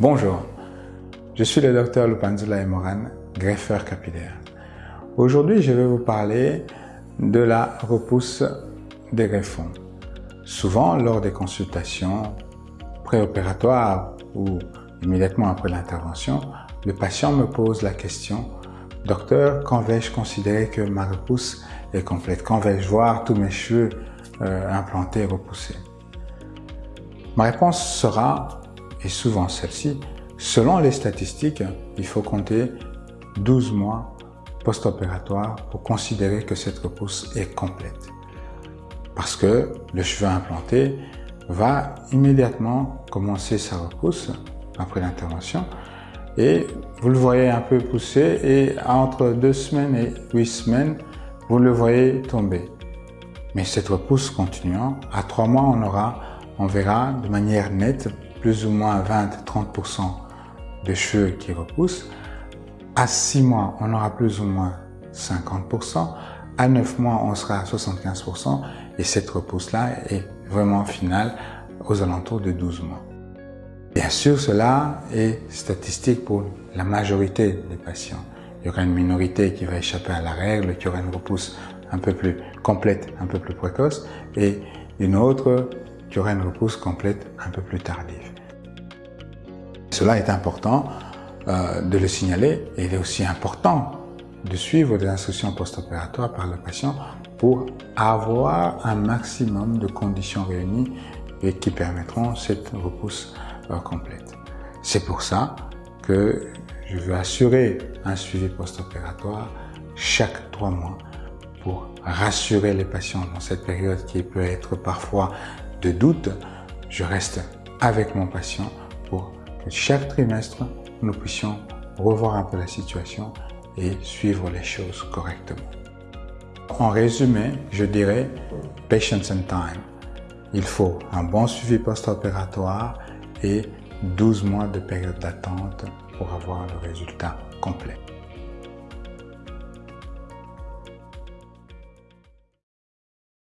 Bonjour, je suis le docteur Lupanzula Emoran, greffeur capillaire. Aujourd'hui, je vais vous parler de la repousse des greffons. Souvent, lors des consultations préopératoires ou immédiatement après l'intervention, le patient me pose la question « Docteur, quand vais-je considérer que ma repousse est complète? Quand vais-je voir tous mes cheveux euh, implantés et repoussés ?» Ma réponse sera, et souvent celle-ci, selon les statistiques, il faut compter 12 mois post-opératoire pour considérer que cette repousse est complète. Parce que le cheveu implanté va immédiatement commencer sa repousse après l'intervention et vous le voyez un peu pousser et entre deux semaines et huit semaines, vous le voyez tomber. Mais cette repousse continuant, à trois mois, on aura, on verra de manière nette plus ou moins 20-30% de cheveux qui repoussent. À six mois, on aura plus ou moins 50%. À neuf mois, on sera à 75% et cette repousse-là est vraiment finale aux alentours de 12 mois. Bien sûr, cela est statistique pour la majorité des patients. Il y aura une minorité qui va échapper à la règle, qui aura une repousse un peu plus complète, un peu plus précoce, et une autre qui aura une repousse complète un peu plus tardive. Cela est important euh, de le signaler et il est aussi important de suivre des instructions post-opératoires par le patient pour avoir un maximum de conditions réunies et qui permettront cette repousse euh, complète. C'est pour ça que je veux assurer un suivi post-opératoire chaque trois mois pour rassurer les patients dans cette période qui peut être parfois de doute. Je reste avec mon patient pour que chaque trimestre, nous puissions revoir un peu la situation et suivre les choses correctement. En résumé, je dirais patience and time. Il faut un bon suivi post-opératoire et 12 mois de période d'attente pour avoir le résultat complet.